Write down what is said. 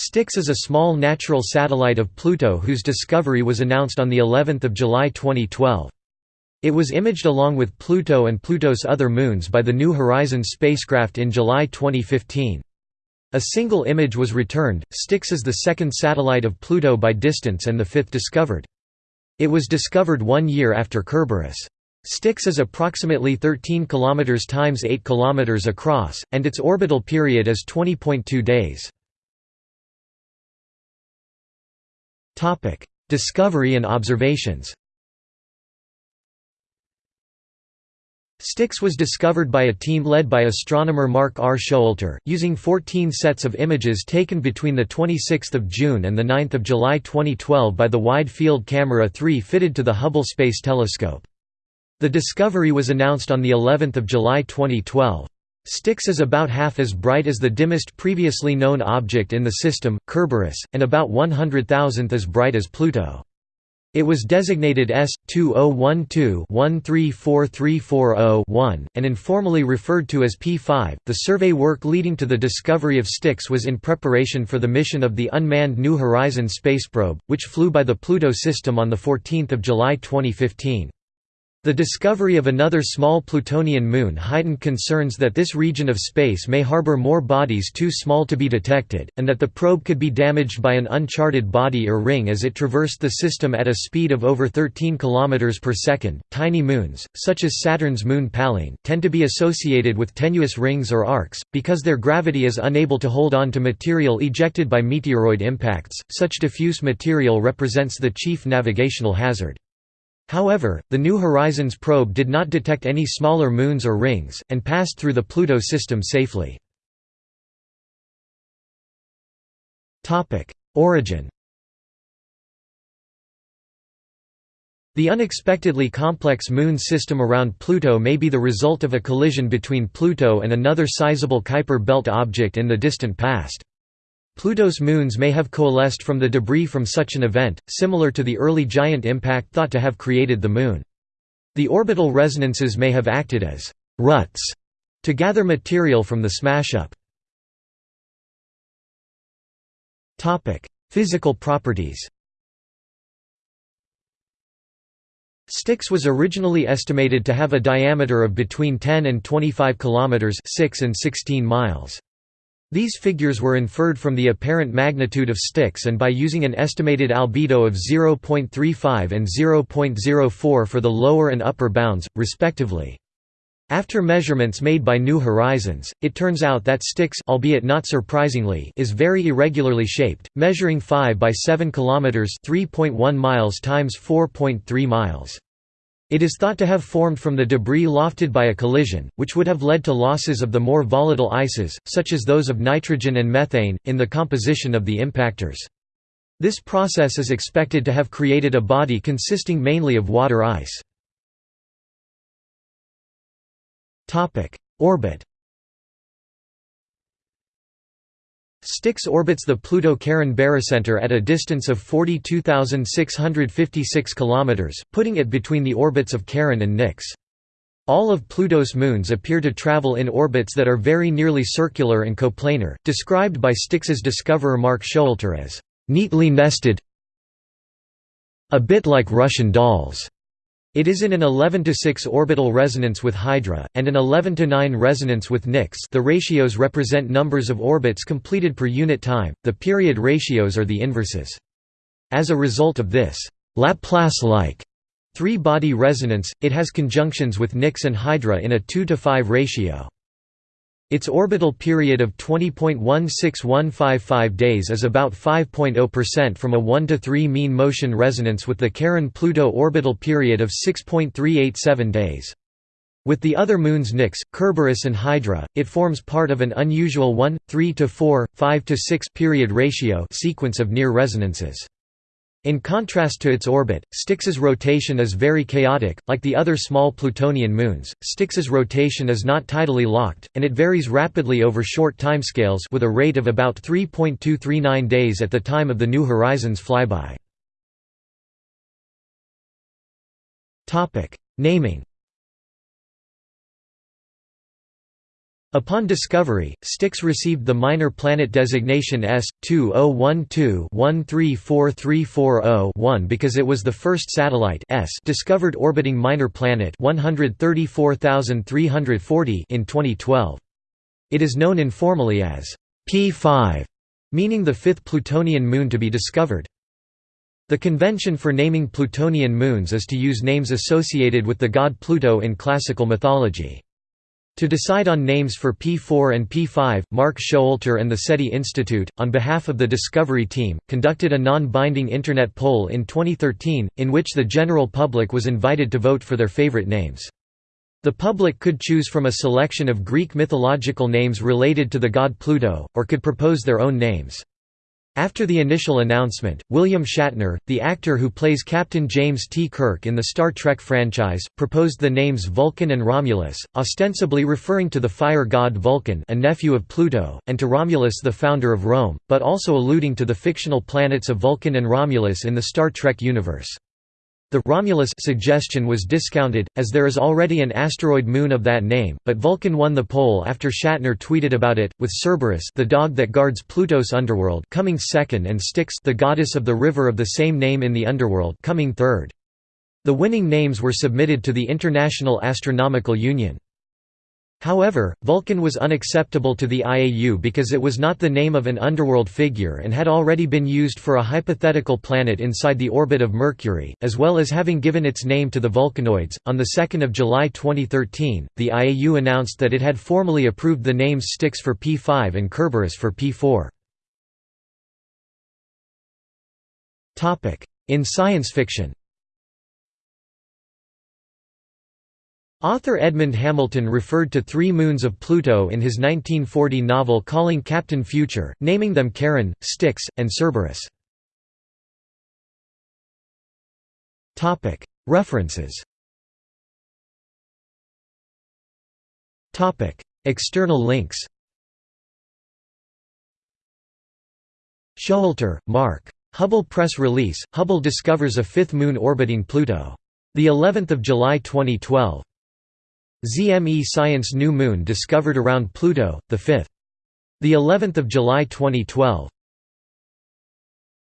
Styx is a small natural satellite of Pluto whose discovery was announced on the 11th of July 2012. It was imaged along with Pluto and Pluto's other moons by the New Horizons spacecraft in July 2015. A single image was returned. Styx is the second satellite of Pluto by distance and the fifth discovered. It was discovered 1 year after Kerberos. Styx is approximately 13 km times 8 km across and its orbital period is 20.2 days. Topic: Discovery and observations. Styx was discovered by a team led by astronomer Mark R. Showalter, using 14 sets of images taken between 26 June and 9 July 2012 by the Wide Field Camera 3 fitted to the Hubble Space Telescope. The discovery was announced on of July 2012. Styx is about half as bright as the dimmest previously known object in the system, Kerberos, and about 100,000th as bright as Pluto. It was designated S2012-134340-1, and informally referred to as P5. The survey work leading to the discovery of Styx was in preparation for the mission of the unmanned New Horizons space probe, which flew by the Pluto system on 14 July 2015. The discovery of another small Plutonian moon heightened concerns that this region of space may harbor more bodies too small to be detected, and that the probe could be damaged by an uncharted body or ring as it traversed the system at a speed of over 13 km per second. Tiny moons, such as Saturn's moon Pallene, tend to be associated with tenuous rings or arcs, because their gravity is unable to hold on to material ejected by meteoroid impacts. Such diffuse material represents the chief navigational hazard. However, the New Horizons probe did not detect any smaller moons or rings, and passed through the Pluto system safely. Origin The unexpectedly complex Moon system around Pluto may be the result of a collision between Pluto and another sizable Kuiper belt object in the distant past. Pluto's moons may have coalesced from the debris from such an event, similar to the early giant impact thought to have created the Moon. The orbital resonances may have acted as «ruts» to gather material from the smash-up. Physical properties Styx was originally estimated to have a diameter of between 10 and 25 kilometers, 6 and 16 miles. These figures were inferred from the apparent magnitude of Styx and by using an estimated albedo of 0.35 and 0.04 for the lower and upper bounds, respectively. After measurements made by New Horizons, it turns out that Styx albeit not surprisingly is very irregularly shaped, measuring 5 by 7 kilometers, 3.1 miles times 4.3 miles. It is thought to have formed from the debris lofted by a collision, which would have led to losses of the more volatile ices, such as those of nitrogen and methane, in the composition of the impactors. This process is expected to have created a body consisting mainly of water ice. Orbit Styx orbits the Pluto-Charon barycenter at a distance of 42,656 km, putting it between the orbits of Charon and Nix. All of Pluto's moons appear to travel in orbits that are very nearly circular and coplanar, described by Styx's discoverer Mark Showalter as, "...neatly nested a bit like Russian dolls." It is in an 11 to 6 orbital resonance with Hydra, and an 11 to 9 resonance with Nix the ratios represent numbers of orbits completed per unit time, the period ratios are the inverses. As a result of this Laplace-like three-body resonance, it has conjunctions with Nix and Hydra in a 2 to 5 ratio. Its orbital period of 20.16155 days is about 5.0% from a 1 to 3 mean motion resonance with the Charon-Pluto orbital period of 6.387 days. With the other moons Nix, Kerberos and Hydra, it forms part of an unusual 1, 3 to 4, 5 to 6 period ratio sequence of near resonances. In contrast to its orbit, Styx's rotation is very chaotic, like the other small Plutonian moons. Styx's rotation is not tidally locked, and it varies rapidly over short timescales with a rate of about 3.239 days at the time of the New Horizons flyby. Naming. Upon discovery, Styx received the minor planet designation S2012-134340-1 because it was the first satellite S discovered orbiting minor planet 134340 in 2012. It is known informally as P5, meaning the fifth Plutonian moon to be discovered. The convention for naming Plutonian moons is to use names associated with the god Pluto in classical mythology. To decide on names for P4 and P5, Mark Showalter and the SETI Institute, on behalf of the Discovery team, conducted a non-binding Internet poll in 2013, in which the general public was invited to vote for their favorite names. The public could choose from a selection of Greek mythological names related to the god Pluto, or could propose their own names. After the initial announcement, William Shatner, the actor who plays Captain James T. Kirk in the Star Trek franchise, proposed the names Vulcan and Romulus, ostensibly referring to the fire god Vulcan a nephew of Pluto, and to Romulus the founder of Rome, but also alluding to the fictional planets of Vulcan and Romulus in the Star Trek universe. The Romulus suggestion was discounted, as there is already an asteroid moon of that name, but Vulcan won the poll after Shatner tweeted about it, with Cerberus the dog that guards Pluto's underworld coming second and Styx the goddess of the river of the same name in the underworld coming third. The winning names were submitted to the International Astronomical Union. However, Vulcan was unacceptable to the IAU because it was not the name of an underworld figure and had already been used for a hypothetical planet inside the orbit of Mercury, as well as having given its name to the Vulcanoids. On 2 July 2013, the IAU announced that it had formally approved the names Styx for P5 and Kerberos for P4. In science fiction Author Edmund Hamilton referred to three moons of Pluto in his 1940 novel Calling Captain Future, naming them Charon, Styx, and Cerberus. References External links Showalter, Mark. Hubble press release, Hubble discovers a fifth moon orbiting Pluto. The 11th of July 2012. ZME Science New Moon discovered around Pluto, the 5th. The 11th of July 2012.